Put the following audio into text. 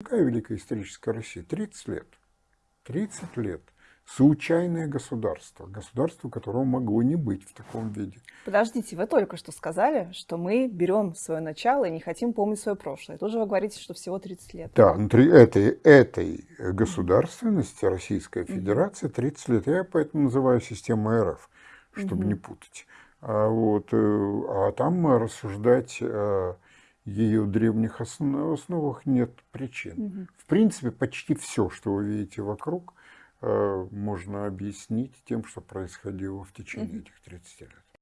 Какая великая историческая Россия? 30 лет. 30 лет. Случайное государство. Государство, которого могло не быть в таком виде. Подождите, вы только что сказали, что мы берем свое начало и не хотим помнить свое прошлое. Тут же вы говорите, что всего 30 лет. Да, внутри этой, этой государственности Российская Федерация 30 лет. Я поэтому называю систему РФ, чтобы не путать. А, вот, э, а там рассуждать о ее древних основах нет причин. В принципе, почти все, что вы видите вокруг, э, можно объяснить тем, что происходило в течение этих 30 лет.